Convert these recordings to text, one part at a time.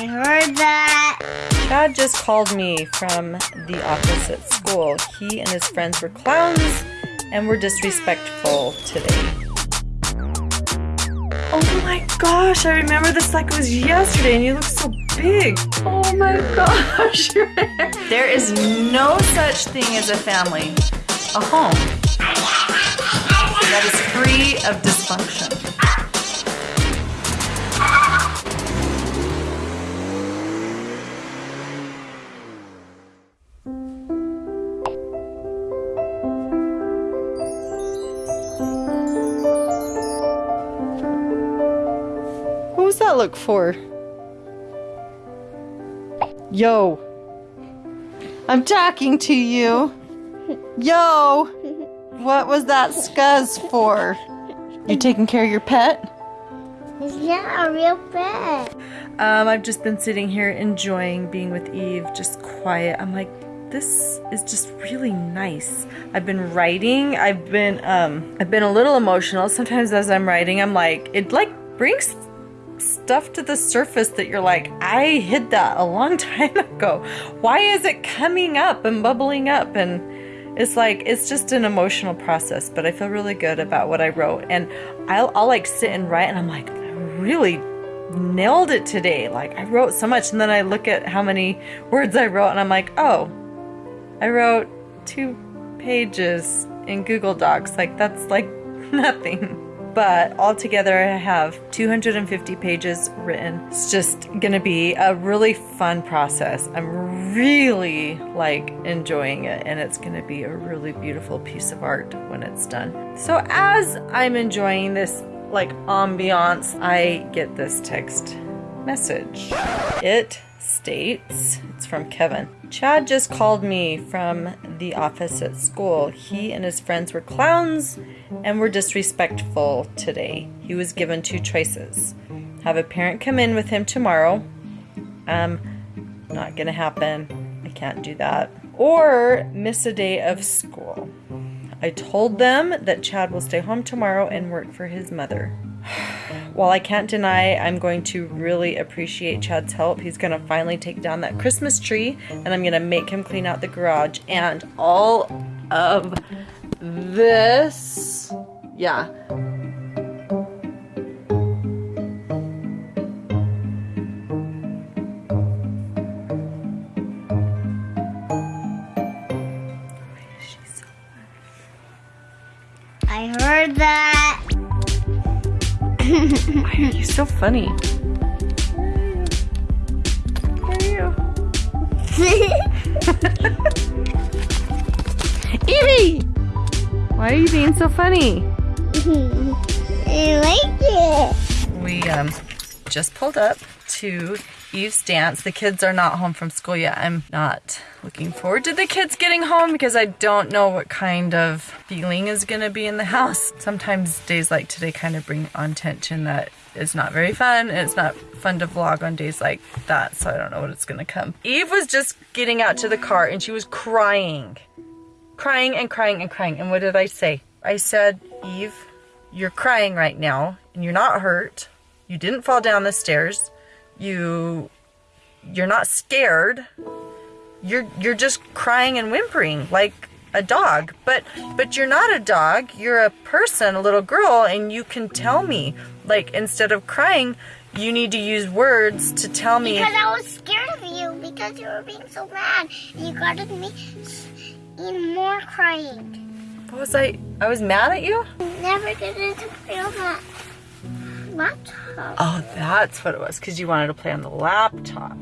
I heard that. Chad just called me from the office at school. He and his friends were clowns and were disrespectful today. Oh my gosh, I remember this like it was yesterday and you look so big. Oh my gosh. there is no such thing as a family, a home, that is free of dysfunction. For? Yo. I'm talking to you. Yo. What was that scuzz for? You taking care of your pet? It's not a real pet. Um, I've just been sitting here enjoying being with Eve, just quiet. I'm like, this is just really nice. I've been writing. I've been um I've been a little emotional. Sometimes as I'm writing, I'm like it like brings stuff to the surface that you're like, I hid that a long time ago. Why is it coming up and bubbling up and it's like it's just an emotional process, but I feel really good about what I wrote and I'll, I'll like sit and write and I'm like, I really nailed it today. Like I wrote so much and then I look at how many words I wrote and I'm like, oh, I wrote two pages in Google Docs. Like that's like nothing. But altogether, I have 250 pages written. It's just gonna be a really fun process. I'm really like enjoying it, and it's gonna be a really beautiful piece of art when it's done. So, as I'm enjoying this like ambiance, I get this text message. It states, it's from Kevin. Chad just called me from the office at school. He and his friends were clowns and were disrespectful today. He was given two choices. Have a parent come in with him tomorrow. Um, not gonna happen. I can't do that. Or miss a day of school. I told them that Chad will stay home tomorrow and work for his mother. While I can't deny I'm going to really appreciate Chad's help, he's going to finally take down that Christmas tree and I'm going to make him clean out the garage and all of this. Yeah. Funny? Where are you? Evie! Why are you being so funny? I like it. We um just pulled up to Eve's dance. The kids are not home from school yet. I'm not looking forward to the kids getting home because I don't know what kind of feeling is going to be in the house. Sometimes days like today kind of bring on tension that is not very fun. and It's not fun to vlog on days like that, so I don't know what it's going to come. Eve was just getting out to the car and she was crying. Crying and crying and crying. And what did I say? I said, Eve, you're crying right now and you're not hurt. You didn't fall down the stairs. You you're not scared. You're you're just crying and whimpering like a dog. But but you're not a dog. You're a person, a little girl and you can tell me like instead of crying, you need to use words to tell me Because I was scared of you because you were being so mad. You got me even more crying. What was I I was mad at you? Never get into play on that laptop. Oh, that's what it was, because you wanted to play on the laptop.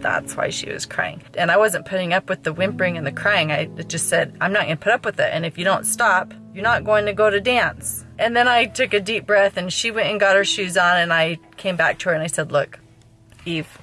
That's why she was crying. And I wasn't putting up with the whimpering and the crying. I just said, I'm not going to put up with it. And if you don't stop, you're not going to go to dance. And then I took a deep breath and she went and got her shoes on and I came back to her and I said, look, Eve,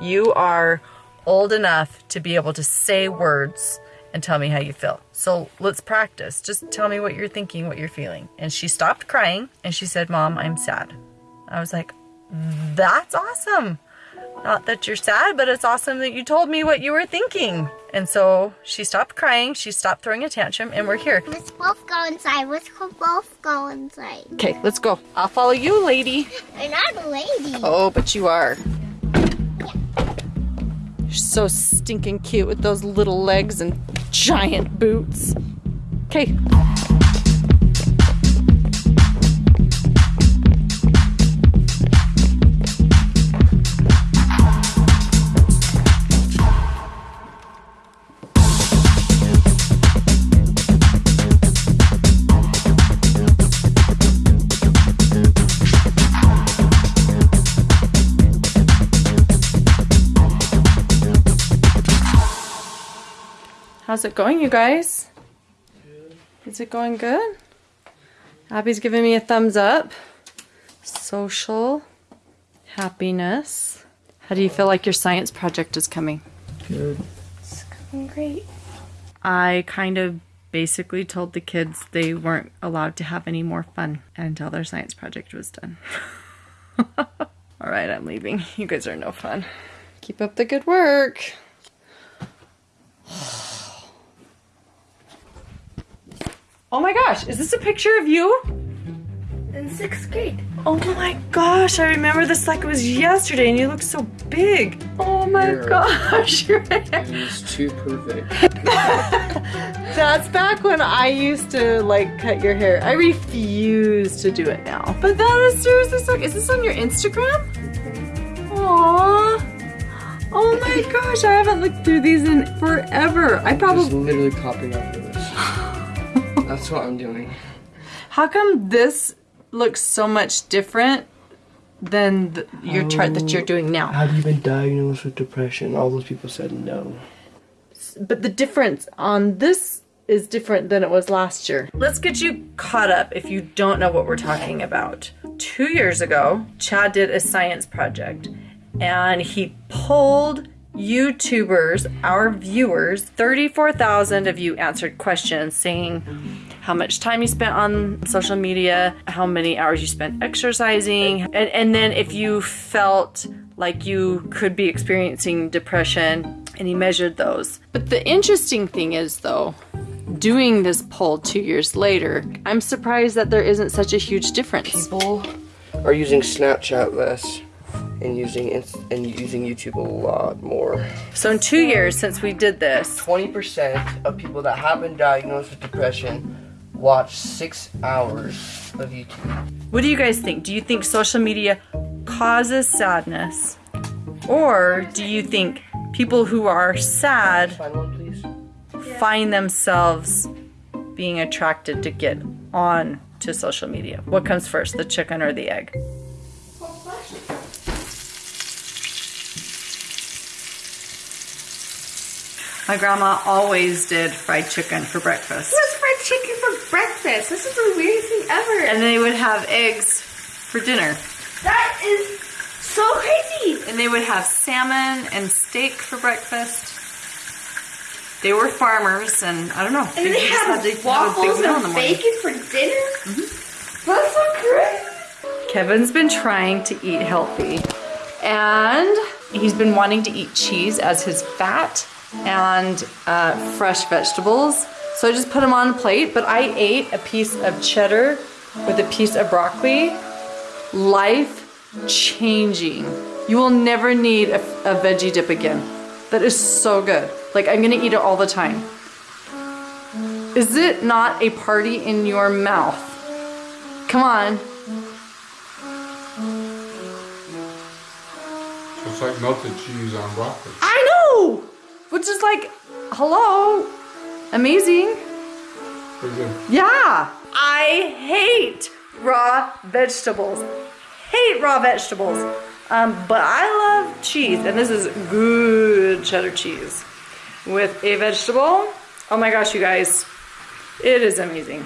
you are old enough to be able to say words and tell me how you feel. So let's practice. Just tell me what you're thinking, what you're feeling. And she stopped crying and she said, Mom, I'm sad. I was like, that's awesome. Not that you're sad, but it's awesome that you told me what you were thinking. And so she stopped crying, she stopped throwing a tantrum, and we're here. Let's both go inside. Let's both go inside. Okay, let's go. I'll follow you, lady. I'm not a lady. Oh, but you are. So stinking cute with those little legs and giant boots. Okay. How's it going, you guys? Is it going good? Abby's giving me a thumbs up. Social happiness. How do you feel like your science project is coming? Good. It's going great. I kind of basically told the kids they weren't allowed to have any more fun until their science project was done. All right, I'm leaving. You guys are no fun. Keep up the good work. Oh my gosh, is this a picture of you? In sixth grade. Oh my gosh, I remember this like it was yesterday and you look so big. Oh my Yeah. gosh, your hair. It was too perfect. That's back when I used to like cut your hair. I refuse to do it now. But that is seriously so. Is this on your Instagram? Mm-hmm. Aww. Oh my gosh, I haven't looked through these in forever. I probably- Just probably. literally copying after this. That's what I'm doing. How come this looks so much different than the, your chart that you're doing now? Have you been diagnosed with depression? All those people said no. but the difference on this is different than it was last year. Let's get you caught up if you don't know what we're talking about. Two years ago, Chad did a science project and he pulled YouTubers, our viewers, 34,000 of you answered questions saying how much time you spent on social media, how many hours you spent exercising, and, and then if you felt like you could be experiencing depression, and he measured those. But the interesting thing is, though, doing this poll two years later, I'm surprised that there isn't such a huge difference. People are using Snapchat less and using and using YouTube a lot more. So, in two years since we did this, 20% of people that have been diagnosed with depression watch six hours of YouTube. what do you guys think? Do you think social media causes sadness? Or do you think people who are sad Find one, find themselves being attracted to get on to social media? What comes first, the chicken or the egg? My grandma always did fried chicken for breakfast. What's fried chicken for breakfast? This is the weirdest thing ever. And they would have eggs for dinner. that is so crazy. And they would have salmon and steak for breakfast. They were farmers, and I don't know. And they just have had to have a big waffles meal in the and bacon for dinner. Mm-hmm. That's so crazy. Kevin's been trying to eat healthy, and he's been wanting to eat cheese as his fat and uh, fresh vegetables. So I just put them on a plate, but I ate a piece of cheddar with a piece of broccoli. Life changing. You will never need a, a veggie dip again. That is so good. Like, I'm gonna eat it all the time. Is it not a party in your mouth? Come on. It's like melted cheese on broccoli. I know! Which is like, hello, amazing. Good. Yeah. I hate raw vegetables. Hate raw vegetables. Um, but I love cheese, and this is good cheddar cheese with a vegetable. Oh my gosh, you guys, it is amazing.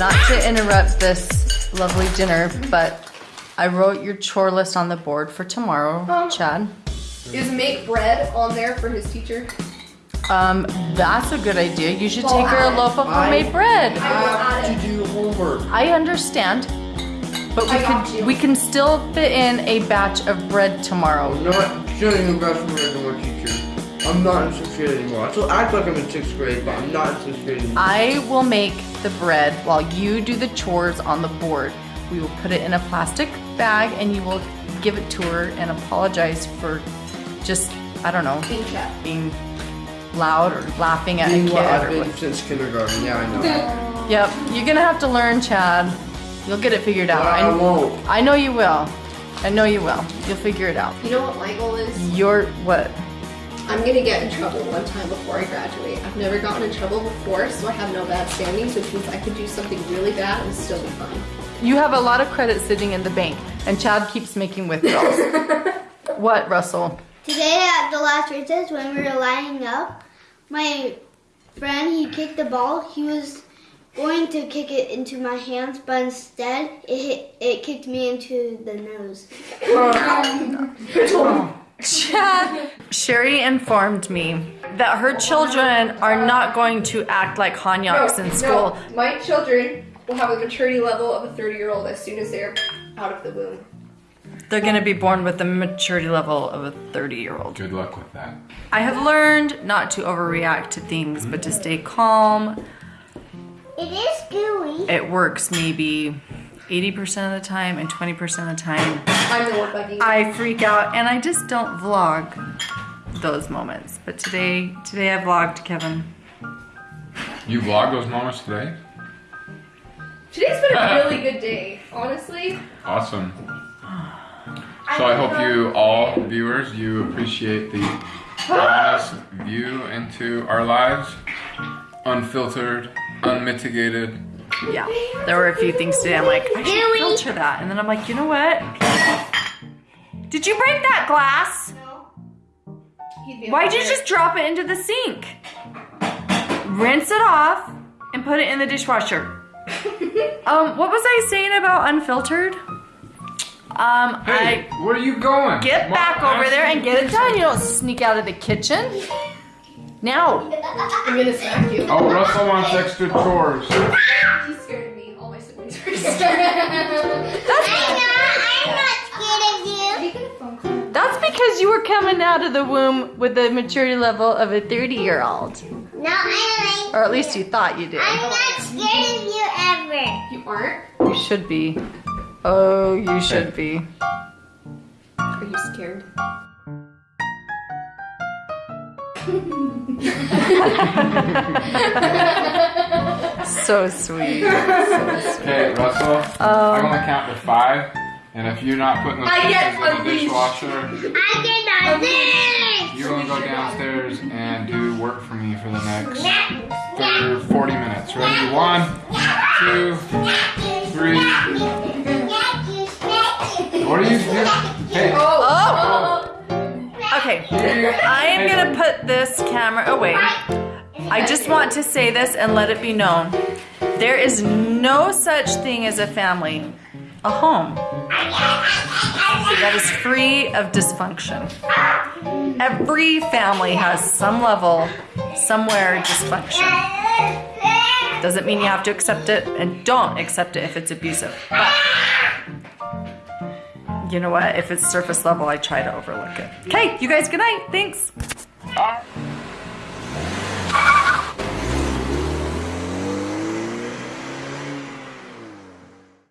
Not to interrupt this lovely dinner, but I wrote your chore list on the board for tomorrow, Chad. Is make bread on there for his teacher? Um, that's a good idea. You should take her a loaf of homemade bread. I have to do homework. I understand, but we I could we can still fit in a batch of bread tomorrow. I'm not showing you guys from regular teacher. I'm not in sixth grade anymore. I still act like I'm in sixth grade, but I'm not in sixth grade anymore. I will make the bread while you do the chores on the board. We will put it in a plastic bag and you will give it to her and apologize for just, I don't know, Being kept. being loud or laughing at Being a what I've been what. since kindergarten. Yeah, I know. Yep, you're gonna have to learn, Chad. You'll get it figured out. But I won't. I know you will. I know you will. You'll figure it out. You know what my goal is? You're what? I'm gonna get in trouble one time before I graduate. I've never gotten in trouble before, so I have no bad standings, which means I could do something really bad and still be fine. You have a lot of credit sitting in the bank, and Chad keeps making withdrawals. what, Russell? Today at the last recess, when we were lining up, my friend he kicked the ball. He was going to kick it into my hands, but instead it hit, it kicked me into the nose. Um, Chad. Shari informed me that her children are not going to act like Hanyaks in school. No, my children will have a maturity level of a 30 year old as soon as they're out of the womb. They're going to be born with the maturity level of a 30 year old. Good luck with that. I have learned not to overreact to things, but to stay calm. It is gooey. It works maybe 80% of the time, and 20% of the time, I'm the one bugging. I freak out and I just don't vlog those moments. But today, today I vlogged Kevin. You vlog those moments today? Today's been a really good day, honestly. Awesome. So I hope you all viewers you appreciate the honest view into our lives, unfiltered, unmitigated. Yeah, there were a few things today. I'm like, I should filter that, and then I'm like, you know what? Did you break that glass? He'd Why'd you just drop it into the sink? Rinse it off and put it in the dishwasher. um, what was I saying about unfiltered? Um, Hey, I where are you going? get Mom, back I over there and get it done. You don't sneak out of the kitchen. Now. I'm gonna smack you. Oh, Russell wants extra chores. That's because you were coming out of the womb with the maturity level of a 30 year old. No, I like. Or at least you thought you did. I'm not scared of you ever. you aren't? You should be. Oh, you should be. Are you scared? So sweet. So sweet. Okay, Russell. I'm gonna count to five, and if you're not putting the I get dishes in the dishwasher, I cannot this. you're gonna go downstairs and do work for me for the next thir 40 minutes. Ready? One, two, three. What are you doing? Hey. Oh! Okay, I am gonna put this camera oh, away. I just want to say this and let it be known. There is no such thing as a family, a home, that is free of dysfunction. Every family has some level, somewhere dysfunction. Doesn't mean you have to accept it and don't accept it if it's abusive. But you know what? If it's surface level, I try to overlook it. Okay, you guys, good night. Thanks.